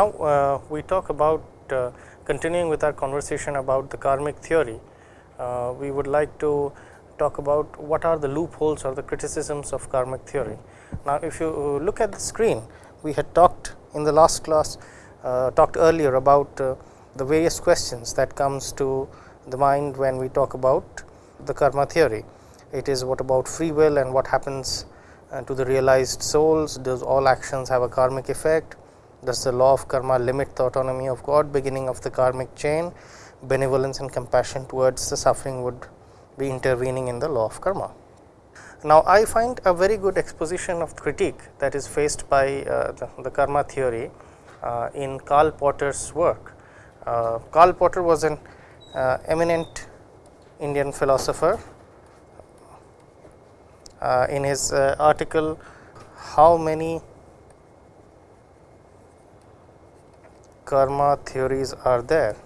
Now, uh, we talk about uh, continuing with our conversation about the karmic theory. Uh, we would like to talk about what are the loopholes or the criticisms of karmic theory. Now, if you look at the screen, we had talked in the last class, uh, talked earlier about uh, the various questions that comes to the mind when we talk about the karma theory. It is what about free will and what happens uh, to the realized souls, does all actions have a karmic effect, does the law of karma limit the autonomy of God, beginning of the karmic chain, benevolence and compassion towards the suffering would be intervening in the law of karma. Now, I find a very good exposition of critique that is faced by uh, the, the, karma theory uh, in Karl Potter's work. Uh, Karl Potter was an uh, eminent Indian philosopher. Uh, in his uh, article, How many karma theories are there?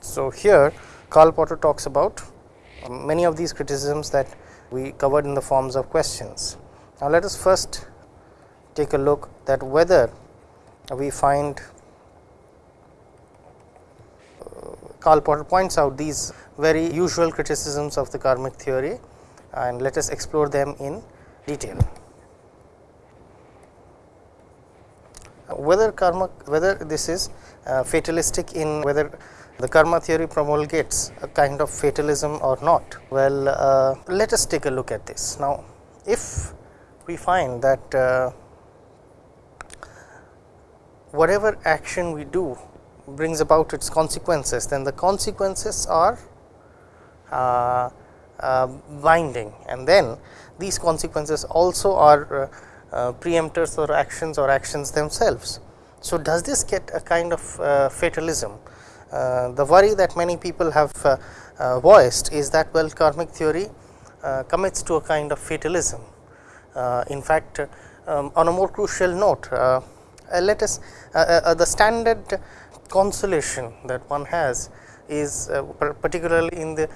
So, here Karl Potter talks about uh, many of these criticisms that we covered in the forms of questions. Now, let us first take a look that whether we find uh, Karl Potter points out these very usual criticisms of the karmic theory and let us explore them in detail. Whether karma whether this is uh, fatalistic in whether the karma theory promulgates a kind of fatalism or not. Well, uh, let us take a look at this. Now, if we find that uh, whatever action we do brings about its consequences, then the consequences are uh, uh binding and then these consequences also are uh, uh, preemptors or actions or actions themselves. So, does this get a kind of fatalism? the worry that many people have voiced is that well karmic theory commits to a kind of fatalism uh, in fact, um, on a more crucial note, uh, uh, let us the standard consolation that one has is particularly in the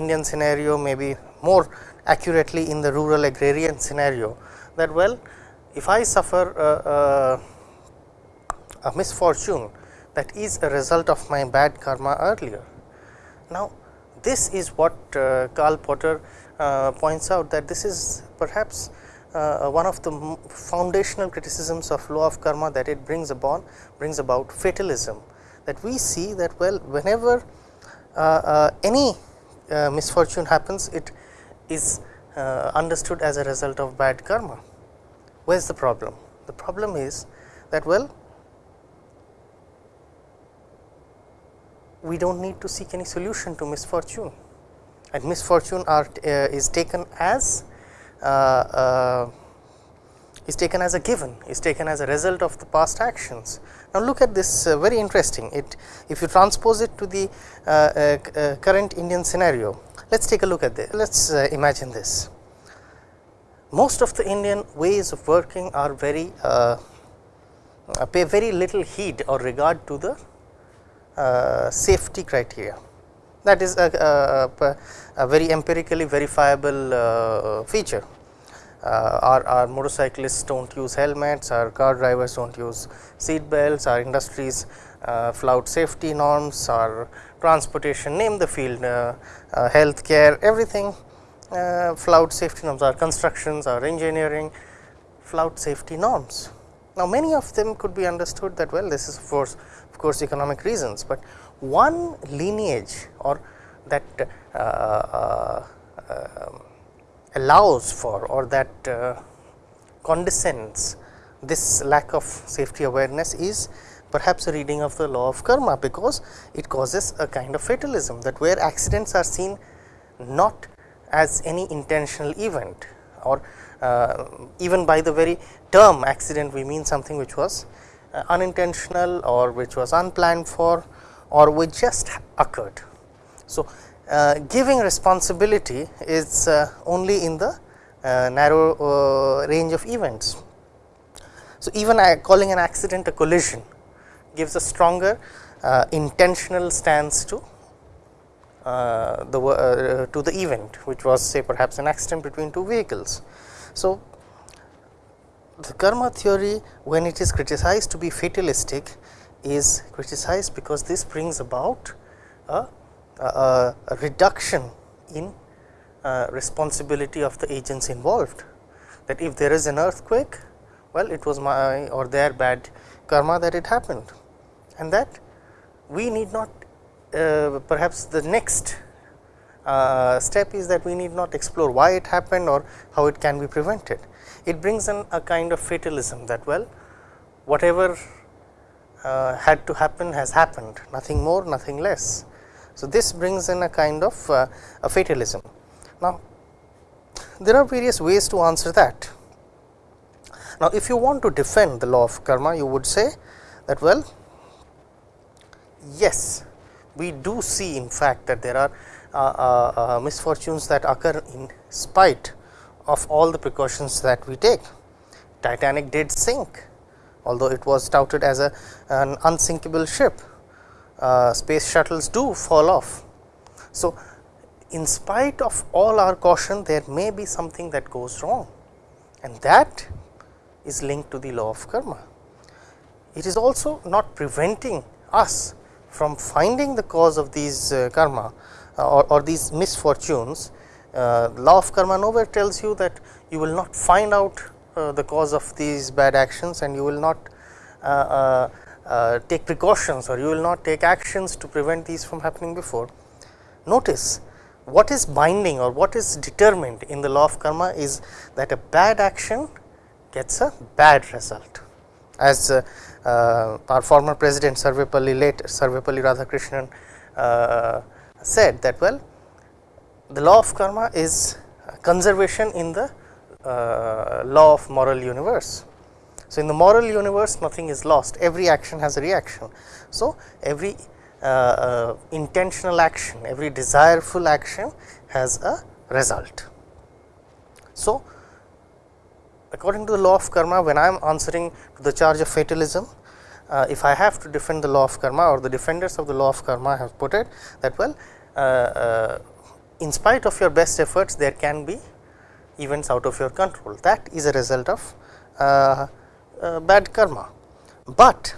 Indian scenario maybe more accurately in the rural agrarian scenario that well if I suffer a misfortune that is a result of my bad karma earlier. Now, this is what uh, Karl Potter uh, points out that this is perhaps uh, one of the foundational criticisms of law of karma that it brings about brings about fatalism that we see that well whenever uh, uh, any uh, misfortune happens it is uh, understood as a result of bad karma. Where is the problem? The problem is that well we do not need to seek any solution to misfortune and misfortune are uh, is taken as Uh, uh, is taken as a given is taken as a result of the past actions. Now, look at this uh, very interesting. It if you transpose it to the uh, uh, uh current Indian scenario let us take a look at this let us imagine this. Most of the Indian ways of working are very pay very little heed or regard to the safety criteria that is a, a, a very empirically verifiable uh, feature. Uh, our, our, motorcyclists do not use helmets, our car drivers do not use seat belts, our industries uh, flout safety norms, our transportation name the field, healthcare everything uh, flout safety norms, our constructions, our engineering flout safety norms. Now, many of them could be understood that well this is of course, of course economic reasons, but one lineage or that uh, uh, uh, allows for or that condescends this lack of safety awareness is perhaps a reading of the law of karma, because it causes a kind of fatalism that where accidents are seen not as any intentional event or uh, even by the very term accident we mean something which was uh, unintentional or which was unplanned for or which just occurred. So, uh, giving responsibility is uh, only in the uh, narrow uh, range of events. So, even I calling an accident a collision gives a stronger uh, intentional stance to uh, the to the event which was say perhaps an accident between two vehicles. So, the karma theory when it is criticized to be fatalistic is criticized because this brings about a, a, a reduction in uh, responsibility of the agents involved that if there is an earthquake well it was my or their bad karma that it happened and that we need not uh, perhaps the next uh, step is that we need not explore why it happened or how it can be prevented. It brings in a kind of fatalism that well whatever uh, had to happen has happened nothing more nothing less. So, this brings in a kind of uh, a fatalism. Now, there are various ways to answer that. Now, if you want to defend the law of karma you would say that well yes we do see in fact that there are uh, uh, uh, misfortunes that occur in spite of all the precautions that we take. Titanic did sink although it was touted as a an unsinkable ship uh, space shuttles do fall off. So, in spite of all our caution there may be something that goes wrong and that is linked to the law of karma. It is also not preventing us from finding the cause of these uh, karma uh, or, or, these misfortunes. Uh, law of karma nowhere tells you that you will not find out the cause of these bad actions and you will not uh, uh, take precautions or you will not take actions to prevent these from happening before. Notice what is binding or what is determined in the law of karma is that a bad action gets a bad result. As uh, uh, our former president Sarvepalli late Sarvepalli Radhakrishnan uh, said that well the law of karma is conservation in the uh, law of moral universe. So, in the moral universe nothing is lost every action has a reaction. So, every uh, uh, intentional action every desireful action has a result. So, according to the law of karma when I am answering to the charge of fatalism uh, if I have to defend the law of karma or the defenders of the law of karma have put it that well uh, uh, in spite of your best efforts there can be events out of your control that is a result of uh, uh, bad karma, but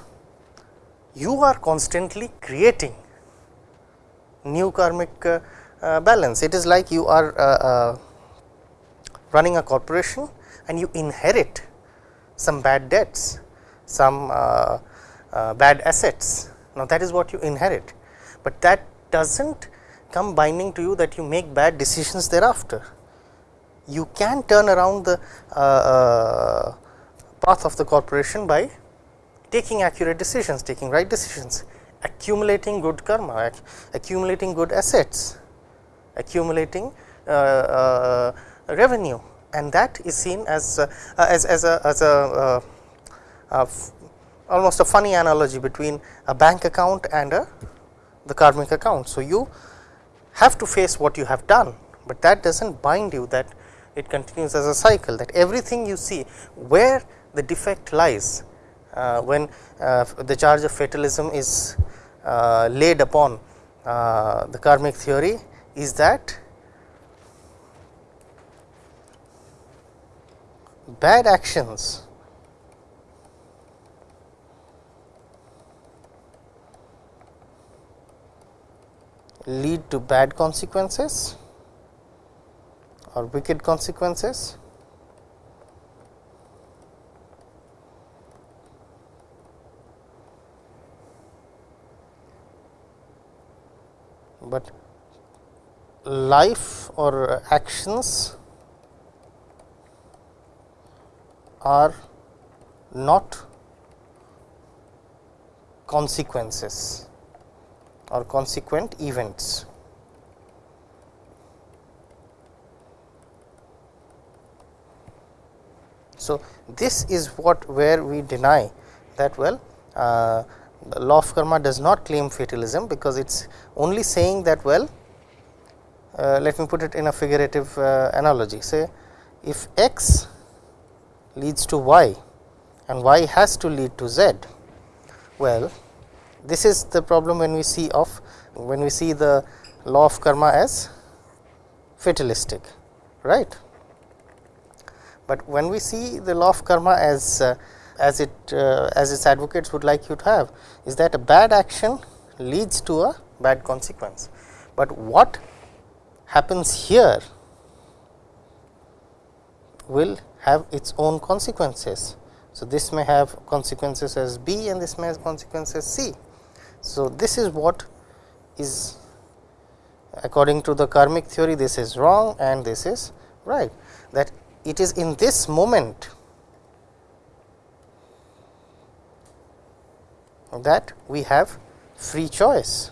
you are constantly creating new karmic uh, balance. It is like you are running a corporation and you inherit some bad debts, some uh, uh, bad assets. Now, that is what you inherit, but that does not come binding to you that you make bad decisions thereafter. You can turn around the uh, uh path of the corporation by taking accurate decisions, taking right decisions, accumulating good karma, accumulating good assets, accumulating uh, uh, revenue and that is seen as uh, as, as a, as a, uh, almost a funny analogy between a bank account and a the karmic account. So, you have to face what you have done, but that does not bind you that it continues as a cycle that everything you see where the defect lies uh, when uh, the charge of fatalism is uh, laid upon uh, the karmic theory is that bad actions lead to bad consequences or wicked consequences but life or actions are not consequences or consequent events. So, this is what where we deny that well uh, law of karma does not claim fatalism, because it is only saying that well uh, let me put it in a figurative uh, analogy say if x leads to y and y has to lead to z. Well, this is the problem when we see of when we see the law of karma as fatalistic right. But when we see the law of karma as uh, as it uh, as its advocates would like you to have is that a bad action leads to a bad consequence, but what happens here will have its own consequences. So, this may have consequences as B and this may have consequences C. So, this is what is according to the karmic theory this is wrong and this is right that it is in this moment that we have free choice.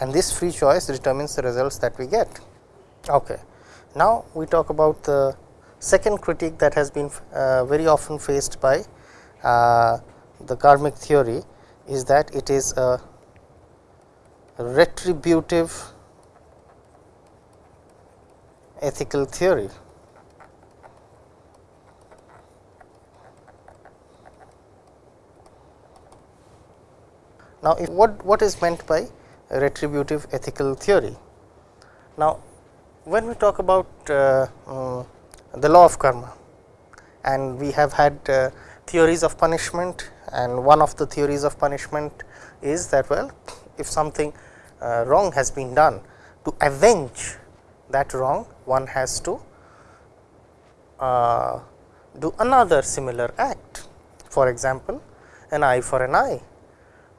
and this free choice determines the results that we get. Okay. Now, we talk about the second critique that has been uh, very often faced by the karmic theory is that it is a retributive ethical theory. Now, what, what is meant by retributive ethical theory. Now, when we talk about uh, um, the law of karma and we have had uh, theories of punishment and one of the theories of punishment is that well if something uh, wrong has been done to avenge that wrong one has to uh, do another similar act for example an eye for an eye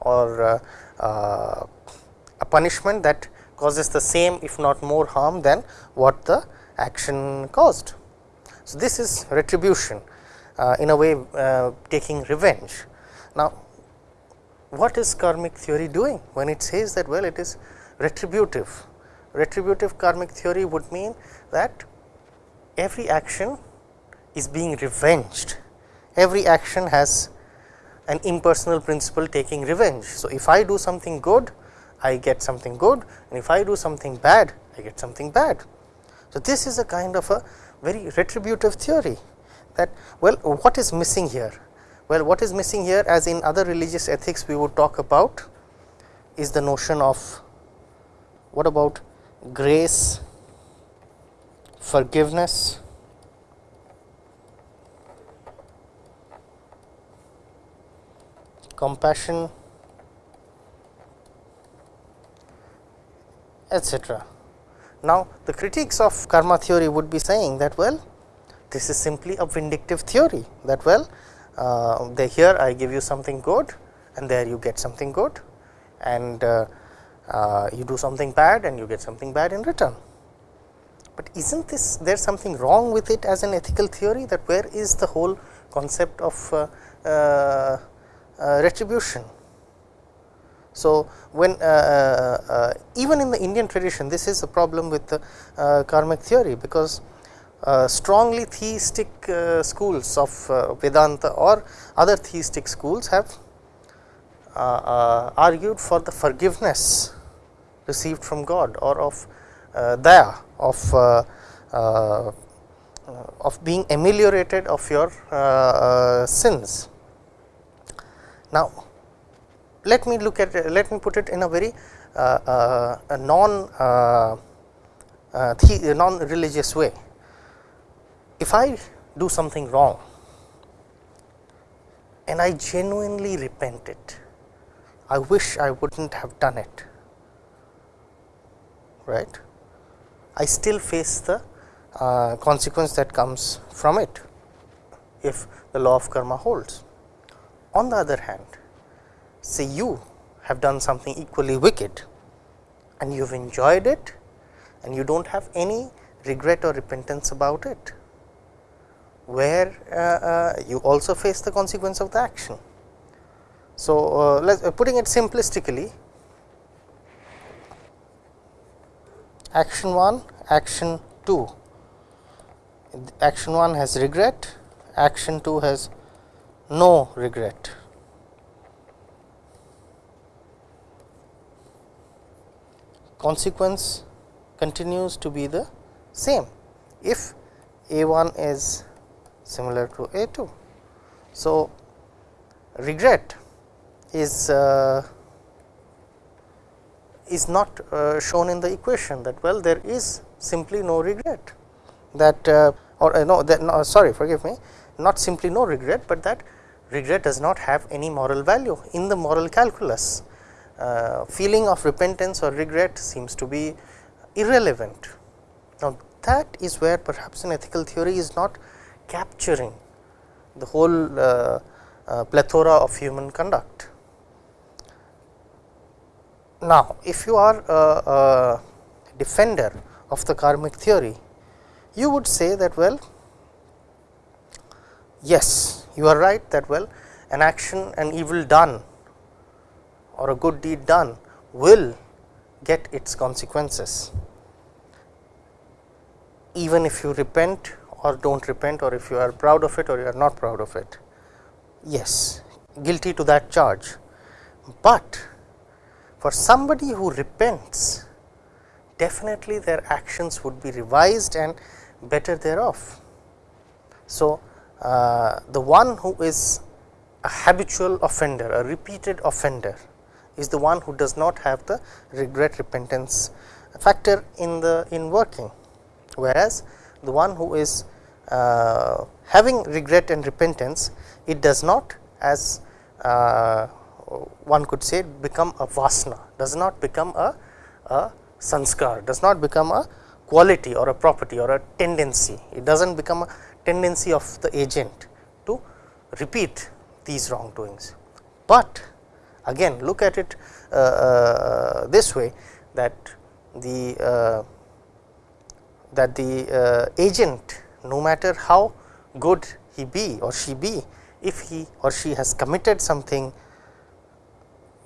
or uh, uh, a punishment that causes the same if not more harm than what the action caused. So, this is retribution in a way uh, taking revenge. Now, what is karmic theory doing when it says that well it is retributive? Retributive karmic theory would mean that every action is being revenged, every action has an impersonal principle taking revenge. So, if I do something good I get something good and if I do something bad I get something bad. So, this is a kind of a very retributive theory that well what is missing here? Well what is missing here as in other religious ethics we would talk about is the notion of what about grace, forgiveness, compassion, etc. Now, the critics of karma theory would be saying that well this is simply a vindictive theory that well uh, here I give you something good and there you get something good and uh, uh, you do something bad and you get something bad in return. But is not this there something wrong with it as an ethical theory that where is the whole concept of uh, uh, uh, retribution so, when even in the Indian tradition this is a problem with the karmic theory because strongly theistic schools of Vedanta or other theistic schools have argued for the forgiveness received from God or of daya of uh, of being ameliorated of your uh, uh, sins. Now, let me look at let me put it in a very uh, uh, non uh, uh non religious way. If I do something wrong and I genuinely repent it, I wish I would not have done it, right. I still face the uh, consequence that comes from it if the law of karma holds. On the other hand, say you have done something equally wicked and you have enjoyed it and you do not have any regret or repentance about it, where uh, uh, you also face the consequence of the action. So, uh, let uh, putting it simplistically, action 1, action 2, action 1 has regret, action 2 has no regret. consequence continues to be the same. If A 1 is similar to A 2. So, regret is uh, is not uh, shown in the equation that well there is simply no regret that uh, or uh, no that no, sorry forgive me not simply no regret, but that regret does not have any moral value in the moral calculus. Uh, feeling of repentance or regret seems to be irrelevant. Now, that is where perhaps an ethical theory is not capturing the whole uh, uh, plethora of human conduct. Now, if you are a, a defender of the karmic theory, you would say that well yes you are right that well an action an evil done or a good deed done will get its consequences even if you repent or do not repent or if you are proud of it or you are not proud of it. Yes, guilty to that charge, but for somebody who repents definitely their actions would be revised and better thereof. So, uh, the one who is a habitual offender, a repeated offender is the one who does not have the regret repentance factor in the in working, whereas the one who is uh, having regret and repentance it does not as uh, one could say become a vasana does not become a, a sanskar does not become a quality or a property or a tendency it does not become a tendency of the agent to repeat these wrongdoings. But again look at it uh, uh, this way that the uh, that the uh, agent no matter how good he be or she be if he or she has committed something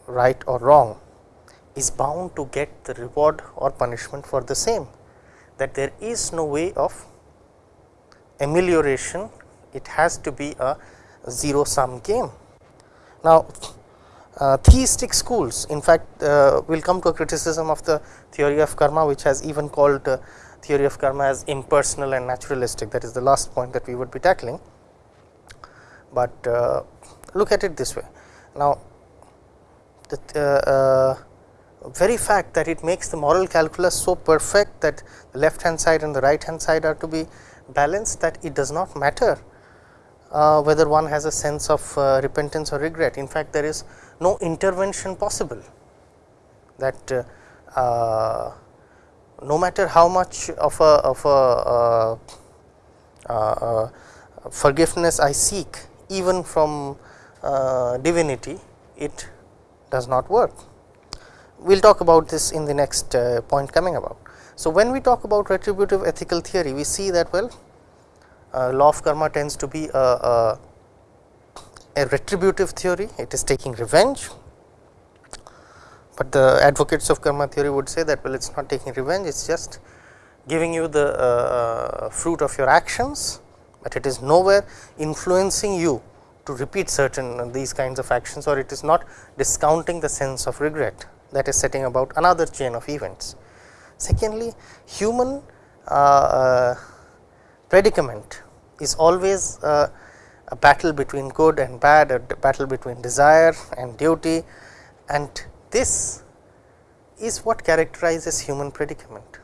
right or wrong is bound to get the reward or punishment for the same that there is no way of amelioration it has to be a zero sum game. Now, uh, theistic schools in fact uh, will come to a criticism of the theory of karma which has even called uh, theory of karma as impersonal and naturalistic that is the last point that we would be tackling. But uh, look at it this way now the uh, uh, very fact that it makes the moral calculus so perfect that the left hand side and the right hand side are to be balanced that it does not matter uh, whether one has a sense of uh, repentance or regret. In fact, there is no intervention possible that uh, no matter how much of a, of a uh, uh, forgiveness I seek even from divinity, it does not work. We will talk about this in the next point coming about. So, when we talk about retributive ethical theory, we see that well uh, law of karma tends to be a, a, a, retributive theory, it is taking revenge, but the advocates of karma theory would say that well it is not taking revenge, it is just giving you the uh, uh, fruit of your actions, but it is nowhere influencing you to repeat certain uh, these kinds of actions or it is not discounting the sense of regret that is setting about another chain of events. Secondly, human uh, uh, predicament is always uh, a battle between good and bad, a battle between desire and duty and this is what characterizes human predicament.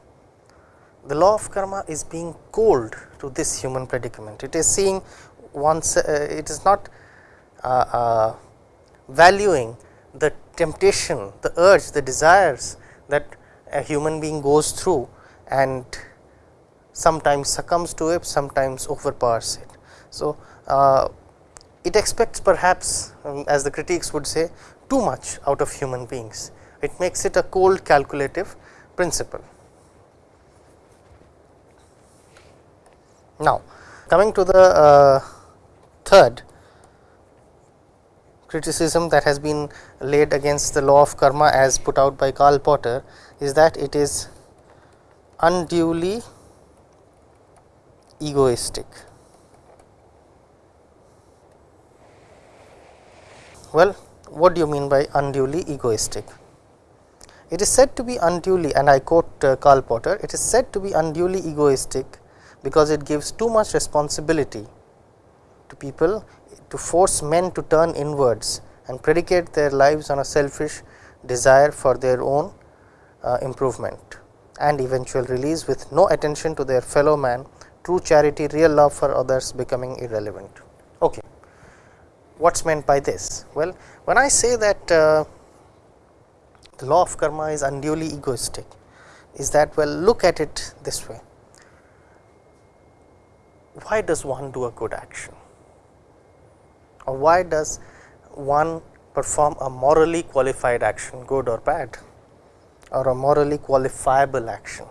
The law of karma is being cold to this human predicament. It is seeing once uh, it is not uh, uh, valuing the temptation, the urge, the desires that a human being goes through and sometimes succumbs to it, sometimes overpowers it. So, uh, it expects perhaps um, as the critics would say too much out of human beings. It makes it a cold calculative principle. Now, coming to the uh, third criticism that has been laid against the law of karma as put out by Karl Potter is that it is unduly egoistic. Well, what do you mean by unduly egoistic? It is said to be unduly and I quote uh, Karl Popper, it is said to be unduly egoistic because it gives too much responsibility to people to force men to turn inwards and predicate their lives on a selfish desire for their own uh, improvement and eventual release with no attention to their fellow man, true charity, real love for others becoming irrelevant. Okay. What is meant by this? Well, when I say that uh, the law of karma is unduly egoistic, is that well look at it this way. Why does one do a good action? Or why does one perform a morally qualified action, good or bad? or a morally qualifiable action?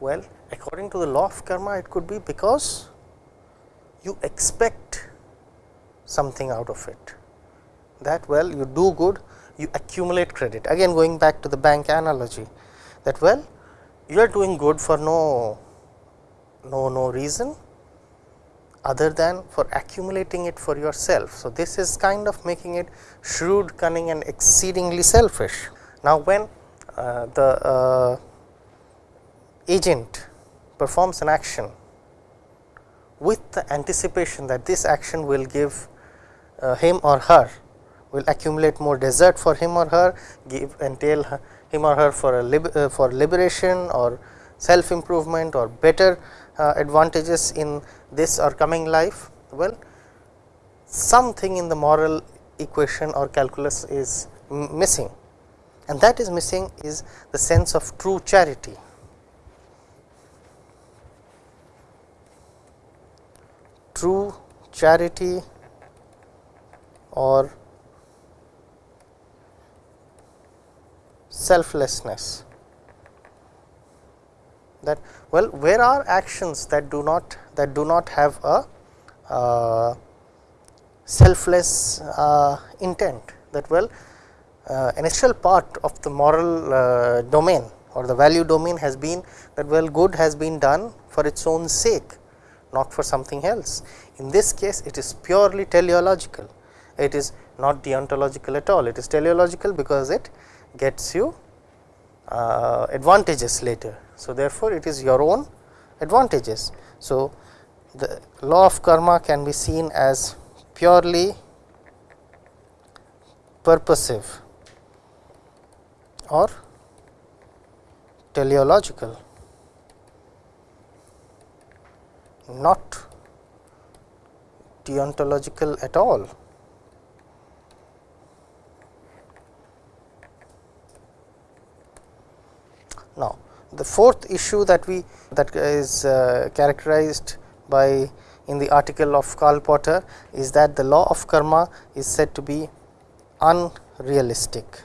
Well, according to the law of karma, it could be because you expect something out of it that well you do good you accumulate credit again going back to the bank analogy that well you are doing good for no no no reason other than for accumulating it for yourself. So, this is kind of making it shrewd, cunning and exceedingly selfish. Now, when uh, the uh, agent performs an action with the anticipation that this action will give him or her. Will accumulate more desert for him or her give entail him or her for a uh, for liberation or self improvement or better uh, advantages in this or coming life. Well something in the moral equation or calculus is missing. And that is missing is the sense of true charity. True charity or selflessness. That well where are actions that do not that do not have a uh, selfless uh, intent? That well uh, an essential part of the moral uh, domain or the value domain has been that well good has been done for its own sake not for something else. In this case it is purely teleological, it is not deontological at all, it is teleological because it gets you uh, advantages later. So, therefore, it is your own advantages. So, the law of karma can be seen as purely purposive or teleological not deontological at all. Now, the fourth issue that we that is uh, characterized by in the article of Karl Potter is that the law of karma is said to be unrealistic.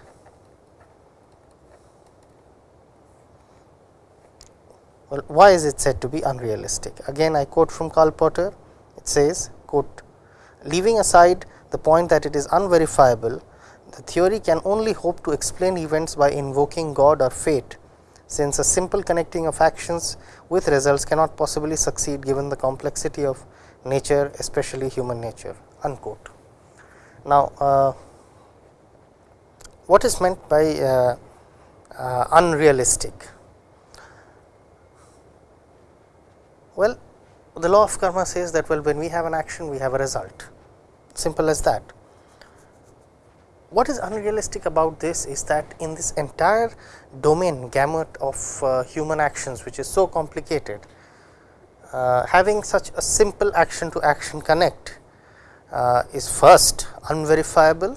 Well, why is it said to be unrealistic? Again I quote from Karl Potter, it says quote leaving aside the point that it is unverifiable, the theory can only hope to explain events by invoking God or fate, since a simple connecting of actions with results cannot possibly succeed given the complexity of nature especially human nature unquote. Now, uh, what is meant by uh, uh, unrealistic? Well, the law of karma says that well when we have an action we have a result simple as that. What is unrealistic about this is that in this entire domain gamut of uh, human actions which is so complicated uh, having such a simple action to action connect uh, is first unverifiable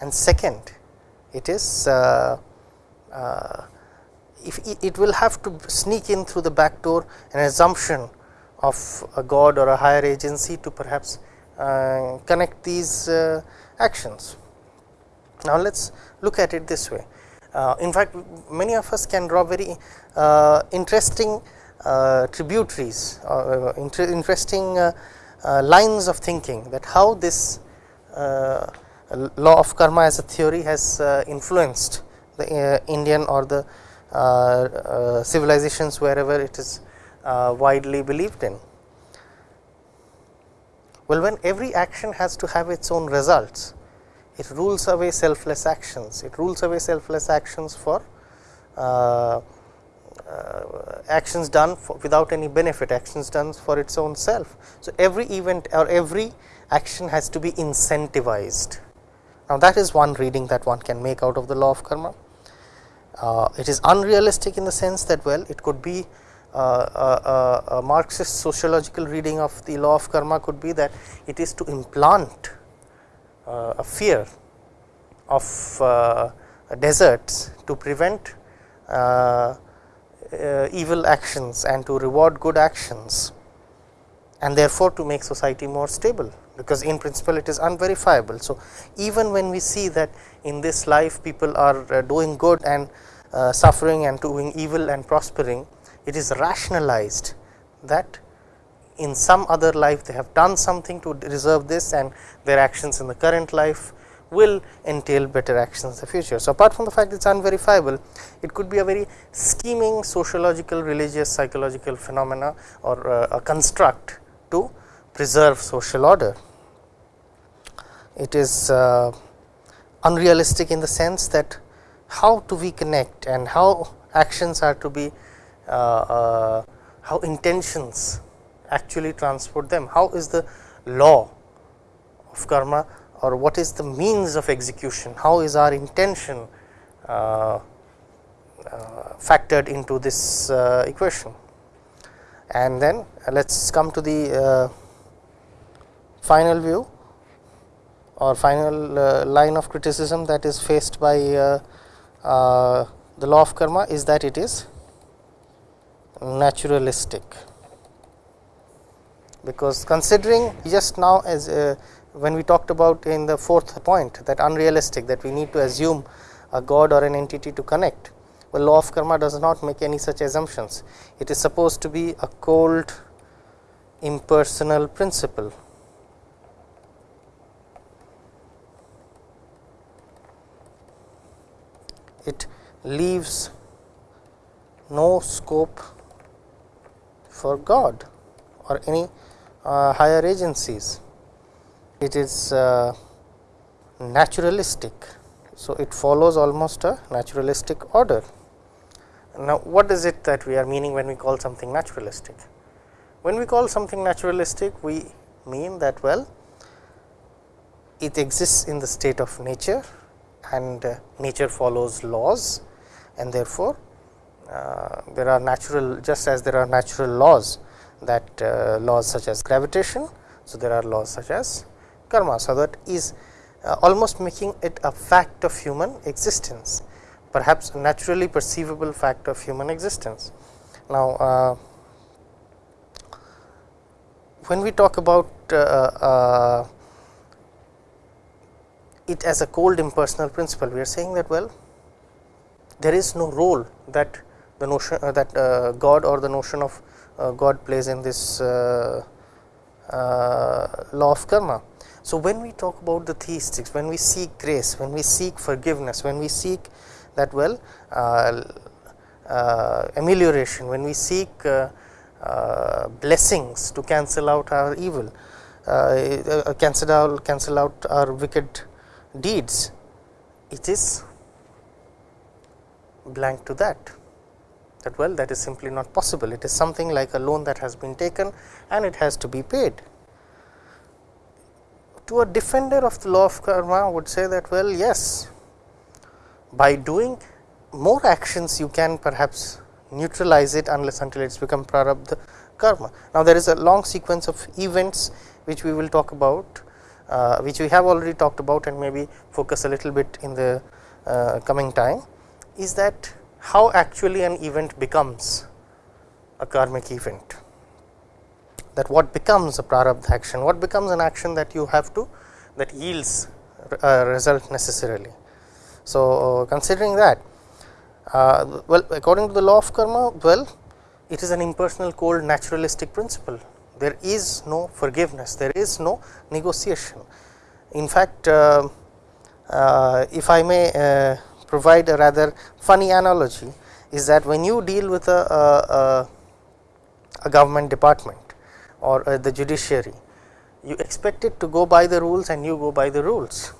and second it is uh, uh, if it will have to sneak in through the back door an assumption of a god or a higher agency to perhaps uh, connect these actions. Now, let us look at it this way. Uh, in fact, many of us can draw very uh, interesting uh, tributaries or uh, inter interesting lines of thinking that how this law of karma as a theory has influenced the Indian or the uh, uh, civilizations wherever it is uh, widely believed in. Well, when every action has to have its own results, it rules away selfless actions, it rules away selfless actions for uh, uh, actions done without any benefit actions done for its own self. So, every event or every action has to be incentivized. Now, that is one reading that one can make out of the law of karma. Uh, it is unrealistic in the sense that well it could be uh, uh, uh a Marxist sociological reading of the law of karma could be that it is to implant a fear of uh, deserts to prevent evil actions and to reward good actions and therefore, to make society more stable because in principle it is unverifiable. So, even when we see that in this life people are uh, doing good and uh, suffering and doing evil and prospering, it is rationalized that in some other life they have done something to deserve this and their actions in the current life will entail better actions in the future. So, apart from the fact it is unverifiable, it could be a very scheming sociological, religious, psychological phenomena or uh, a construct to preserve social order it is uh, unrealistic in the sense that how do we connect and how actions are to be uh, uh, how intentions actually transport them? How is the law of karma or what is the means of execution? How is our intention uh, uh, factored into this uh, equation? And then let us come to the final view or final uh, line of criticism that is faced by uh, uh, the law of karma is that it is naturalistic because considering just now as uh, when we talked about in the fourth point that unrealistic that we need to assume a god or an entity to connect well law of karma does not make any such assumptions. It is supposed to be a cold impersonal principle. It leaves no scope for God or any higher agencies. It is uh, naturalistic. So, it follows almost a naturalistic order. Now, what is it that we are meaning when we call something naturalistic? When we call something naturalistic, we mean that well, it exists in the state of nature and uh, nature follows laws and therefore, uh, there are natural just as there are natural laws that uh, laws such as gravitation. So, there are laws such as karma. So, that is uh, almost making it a fact of human existence perhaps naturally perceivable fact of human existence. Now, uh, when we talk about uh, it as a cold impersonal principle. We are saying that well there is no role that the notion uh, that uh, God or the notion of uh, God plays in this uh, uh, law of karma. So, when we talk about the theistics, when we seek grace, when we seek forgiveness, when we seek that well uh, amelioration, when we seek blessings to cancel out our evil, cancel out cancel out our wicked deeds it is blank to that that well that is simply not possible it is something like a loan that has been taken and it has to be paid. To a defender of the law of karma would say that well yes by doing more actions you can perhaps neutralize it unless until it become prarabdha karma. Now, there is a long sequence of events which we will talk about uh, which we have already talked about and maybe focus a little bit in the uh, coming time is that how actually an event becomes a karmic event that what becomes a prarabdha action what becomes an action that you have to that yields a result necessarily. So, considering that uh, well according to the law of karma well it is an impersonal cold naturalistic principle there is no forgiveness, there is no negotiation. In fact, uh, uh, if I may uh, provide a rather funny analogy is that when you deal with a, a, a government department or uh, the judiciary, you expect it to go by the rules and you go by the rules.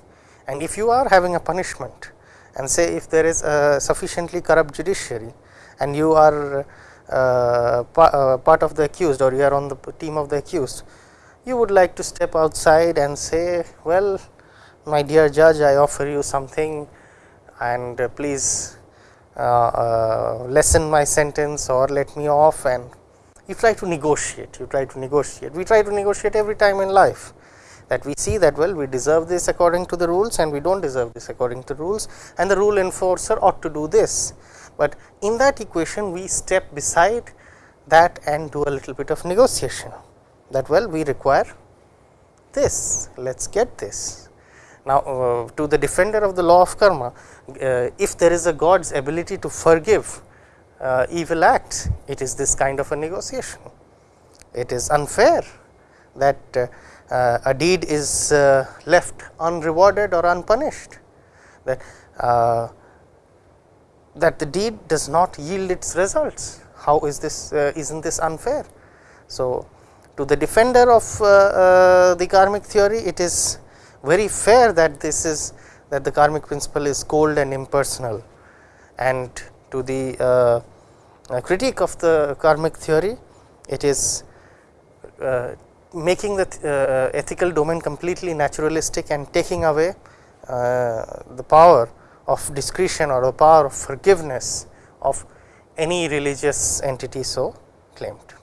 And if you are having a punishment and say if there is a sufficiently corrupt judiciary and you are uh, pa uh, part of the accused or you are on the team of the accused, you would like to step outside and say, well, my dear judge, I offer you something and uh, please uh, uh, lessen my sentence or let me off and you try to negotiate, you try to negotiate. We try to negotiate every time in life that we see that well we deserve this according to the rules and we do not deserve this according to rules and the rule enforcer ought to do this. But in that equation we step beside that and do a little bit of negotiation that well we require this, let us get this. Now, uh, to the defender of the law of karma, if there is a God's ability to forgive uh, evil acts, it is this kind of a negotiation. It is unfair that uh, uh, a deed is uh, left unrewarded or unpunished, that, that the deed does not yield its results. How is this, is not this unfair? So, to the defender of the karmic theory, it is very fair that this is that the karmic principle is cold and impersonal and to the uh, uh, critique of the karmic theory it is uh, making the uh, ethical domain completely naturalistic and taking away the power of discretion or the power of forgiveness of any religious entity so claimed.